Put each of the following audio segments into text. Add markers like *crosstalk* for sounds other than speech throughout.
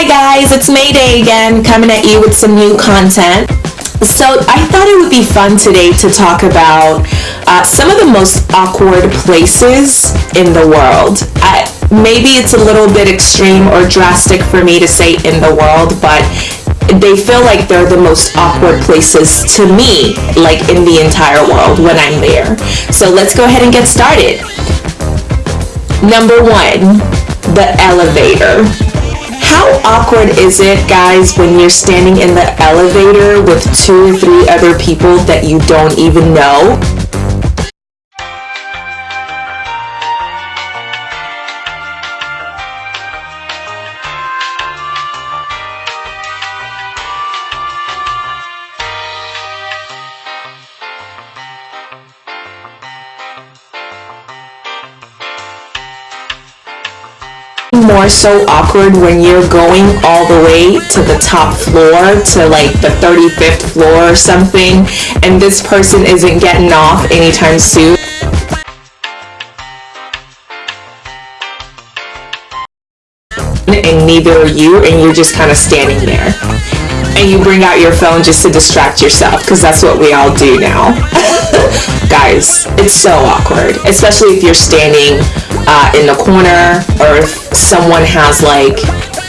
Hi guys, it's Mayday again, coming at you with some new content. So I thought it would be fun today to talk about uh, some of the most awkward places in the world. I, maybe it's a little bit extreme or drastic for me to say in the world, but they feel like they're the most awkward places to me, like in the entire world when I'm there. So let's go ahead and get started. Number one, the elevator. How awkward is it, guys, when you're standing in the elevator with two or three other people that you don't even know? More so awkward when you're going all the way to the top floor to like the 35th floor or something and this person isn't getting off anytime soon. And neither are you and you're just kind of standing there. And you bring out your phone just to distract yourself because that's what we all do now. *laughs* Guys, it's so awkward, especially if you're standing uh, in the corner or if someone has like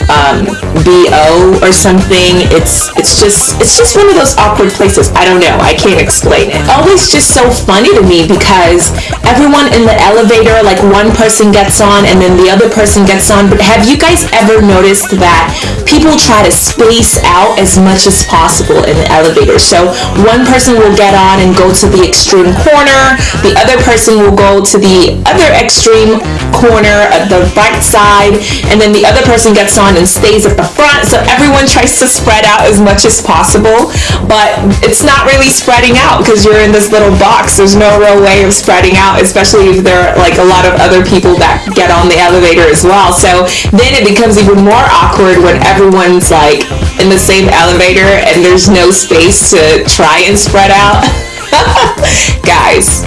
um, bo or something. It's it's just it's just one of those awkward places. I don't know. I can't explain it. Always just so funny to me because everyone in the elevator, like one person gets on and then the other person gets on. But have you guys ever noticed that people try to space out as much as possible in the elevator? So one person will get on and go to the extreme corner. The other person will go to the other extreme corner at the right side, and then the other person gets on and stays at the front. So everyone tries to spread out as much as possible, but it's not really spreading out because you're in this little box. There's no real way of spreading out, especially if there are like a lot of other people that get on the elevator as well. So then it becomes even more awkward when everyone's like in the same elevator and there's no space to try and spread out. *laughs* Guys,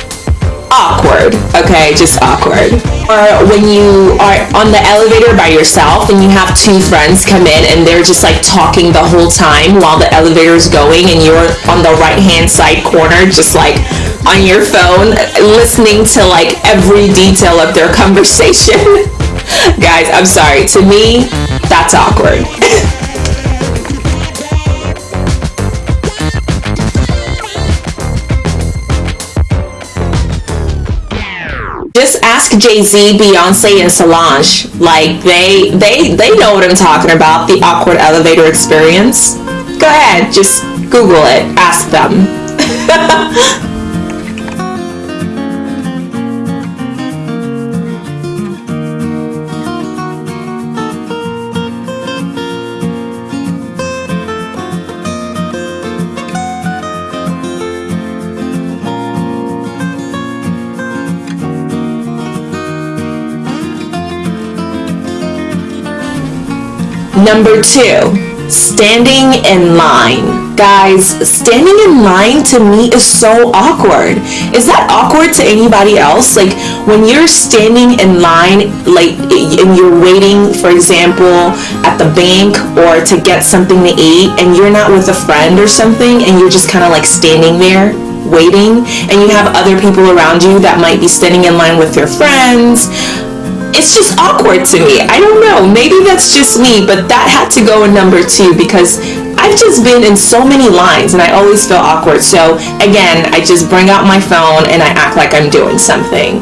awkward. Okay, just awkward. Or when you are on the elevator by yourself and you have two friends come in and they're just like talking the whole time while the elevator is going and you're on the right hand side corner just like on your phone listening to like every detail of their *laughs* conversation. Guys, I'm sorry. To me, that's awkward. *laughs* ask Jay-Z, Beyonce, and Solange. Like they they they know what I'm talking about, the awkward elevator experience. Go ahead, just Google it, ask them. *laughs* Number two, standing in line. Guys, standing in line to me is so awkward. Is that awkward to anybody else? Like when you're standing in line, like and you're waiting, for example, at the bank or to get something to eat, and you're not with a friend or something, and you're just kind of like standing there waiting, and you have other people around you that might be standing in line with your friends it's just awkward to me. I don't know. Maybe that's just me, but that had to go in number two because I've just been in so many lines and I always feel awkward. So again, I just bring out my phone and I act like I'm doing something,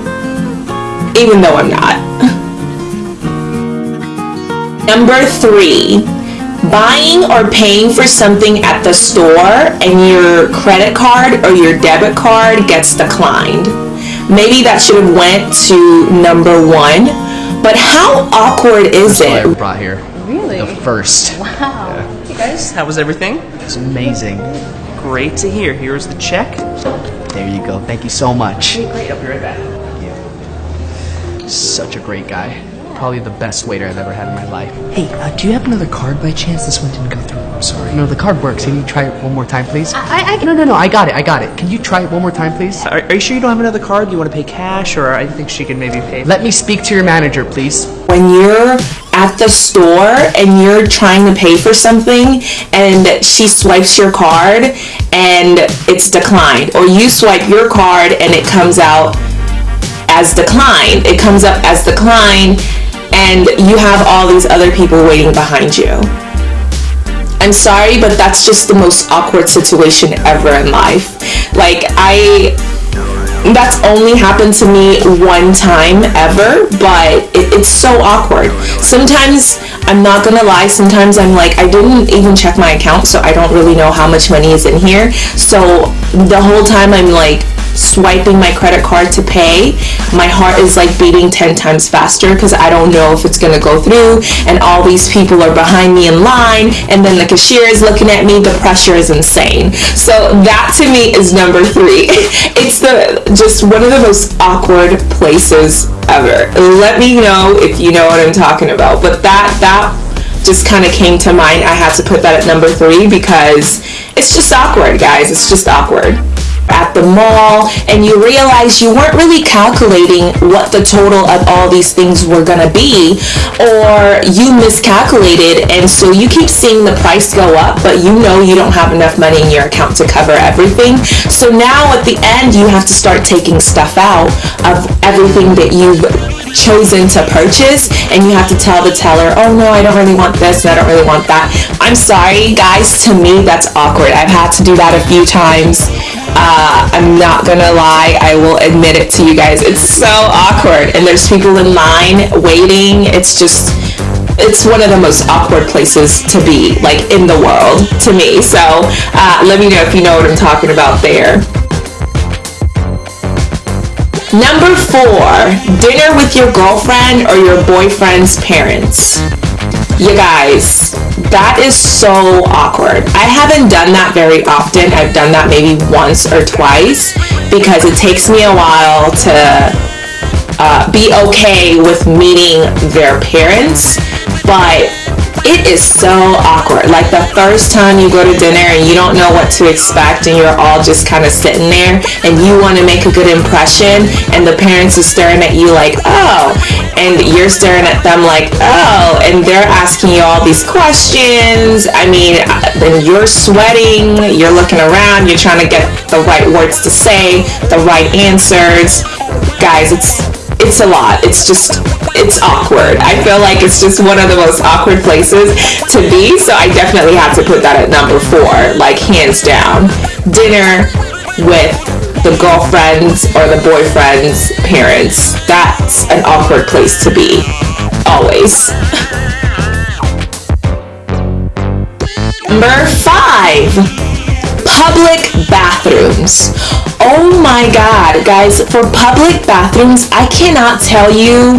even though I'm not. *laughs* Number three, buying or paying for something at the store and your credit card or your debit card gets declined. Maybe that should have went to number one. But how awkward is That's it? I brought here. Really? The first. Wow. Yeah. Hey guys, how was everything? It's amazing. Great to hear. Here's the check. There you go. Thank you so much. Okay, great. I'll be right back. Thank you. Such a great guy. Probably the best waiter I've ever had in my life. Hey, uh, do you have another card by chance? This one didn't go through. I'm sorry. No, the card works. Can you try it one more time, please? I, I, No, no, no. I got it. I got it. Can you try it one more time, please? Are, are you sure you don't have another card? You want to pay cash, or I think she can maybe pay? Let me speak to your manager, please. When you're at the store and you're trying to pay for something and she swipes your card and it's declined or you swipe your card and it comes out as declined it comes up as declined and you have all these other people waiting behind you i'm sorry but that's just the most awkward situation ever in life like i that's only happened to me one time ever, but it, it's so awkward. Sometimes, I'm not gonna lie, sometimes I'm like, I didn't even check my account, so I don't really know how much money is in here. So the whole time I'm like, swiping my credit card to pay, my heart is like beating 10 times faster because I don't know if it's going to go through and all these people are behind me in line and then the cashier is looking at me. The pressure is insane. So that to me is number three. *laughs* It's the just one of the most awkward places ever. Let me know if you know what I'm talking about. But that, that just kind of came to mind. I had to put that at number three because it's just awkward, guys. It's just awkward at the mall and you realize you weren't really calculating what the total of all these things were going to be or you miscalculated and so you keep seeing the price go up but you know you don't have enough money in your account to cover everything. So now at the end you have to start taking stuff out of everything that you've chosen to purchase and you have to tell the teller oh no i don't really want this and i don't really want that. I'm sorry guys to me that's awkward. I've had to do that a few times uh, I'm not gonna lie, I will admit it to you guys. It's so awkward, and there's people in line waiting. It's just, it's one of the most awkward places to be, like in the world, to me. So uh, let me know if you know what I'm talking about there. Number four, dinner with your girlfriend or your boyfriend's parents. You guys, that is so awkward. I haven't done that very often. I've done that maybe once or twice because it takes me a while to uh, be okay with meeting their parents. But it is so awkward. Like the first time you go to dinner and you don't know what to expect and you're all just kind of sitting there and you want to make a good impression and the parents are staring at you like, oh, and you're staring at them like, oh, and they're asking you all these questions. I mean, uh, then you're sweating, you're looking around, you're trying to get the right words to say, the right answers. Guys, it's it's a lot. It's just, it's awkward. I feel like it's just one of the most awkward places to be, so I definitely have to put that at number four, like hands down. Dinner with the girlfriend's or the boyfriend's parents. That's an awkward place to be, always. Number five, public bathrooms. Oh my god, guys, for public bathrooms, I cannot tell you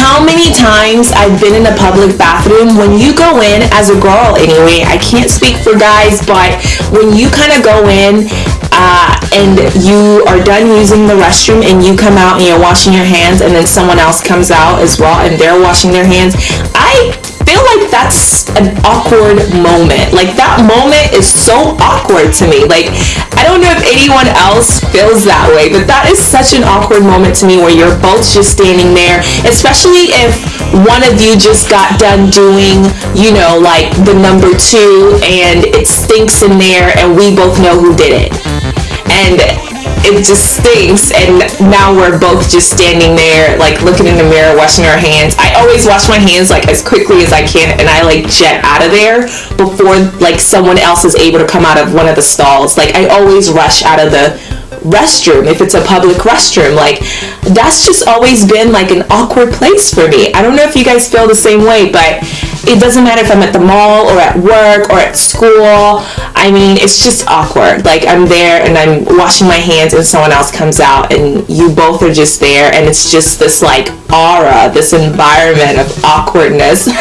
how many times I've been in a public bathroom when you go in as a girl anyway. I can't speak for guys, but when you kind of go in uh, and you are done using the restroom and you come out and you're washing your hands and then someone else comes out as well and they're washing their hands, I that's an awkward moment. Like that moment is so awkward to me. Like I don't know if anyone else feels that way, but that is such an awkward moment to me where you're both just standing there, especially if one of you just got done doing, you know, like the number two and it stinks in there and we both know who did it. And it just stinks. And now we're both just standing there like looking in the mirror washing our hands. I always wash my hands like as quickly as i can and i like jet out of there before like someone else is able to come out of one of the stalls. Like i always rush out of the restroom if it's a public restroom. Like that's just always been like an awkward place for me. I don't know if you guys feel the same way but it doesn't matter if i'm at the mall or at work or at school. I mean it's just awkward. Like i'm there and i'm washing my hands and someone else comes out and you both are just there and it's just this like aura this environment of awkwardness. *laughs*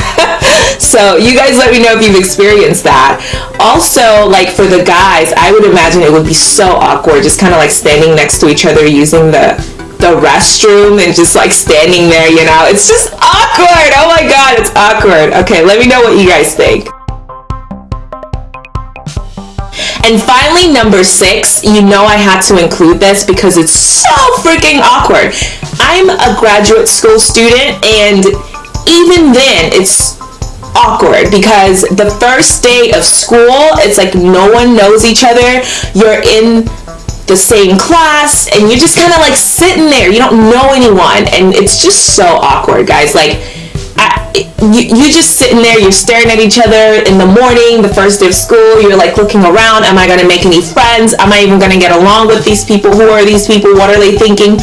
So you guys let me know if you've experienced that. Also like for the guys i would imagine it would be so awkward just kind of like standing next to each other using the the restroom and just like standing there you know it's just awkward oh my god it's awkward okay let me know what you guys think and finally, number six, you know I had to include this because it's so freaking awkward. I'm a graduate school student and even then, it's awkward because the first day of school, it's like no one knows each other. You're in the same class and you're just kind of like sitting there. You don't know anyone, and it's just so awkward, guys. Like, you, you're just sitting there, you're staring at each other in the morning, the first day of school, you're like looking around, am I gonna make any friends? Am I even gonna get along with these people? Who are these people? What are they thinking?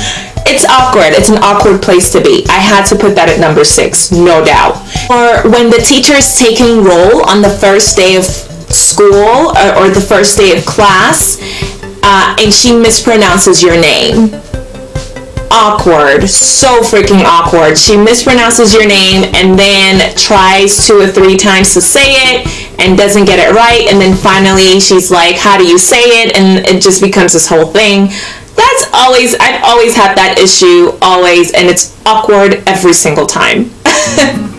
It's awkward. It's an awkward place to be. I had to put that at number six, no doubt. Or when the teacher is taking roll on the first day of school or, or the first day of class, uh, and she mispronounces your name awkward, so freaking awkward. She mispronounces your name and then tries two or three times to say it and doesn't get it right. And then finally she's like, How do you say it? And it just becomes this whole thing. That's always, I've always had that issue, always, and it's awkward every single time. *laughs*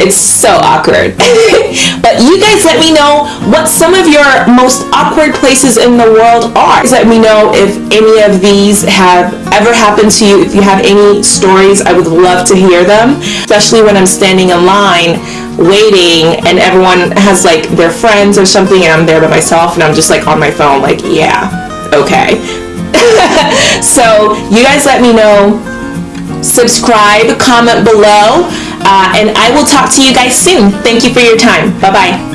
It's so awkward. *laughs* but you guys let me know what some of your most awkward places in the world are. Let me know if any of these have ever happened to you. If you have any stories, I would love to hear them, especially when I'm standing in line waiting and everyone has like their friends or something and I'm there by myself and I'm just like on my phone like, yeah, okay. *laughs* so you guys let me know subscribe, comment below, uh, and I will talk to you guys soon. Thank you for your time. Bye bye.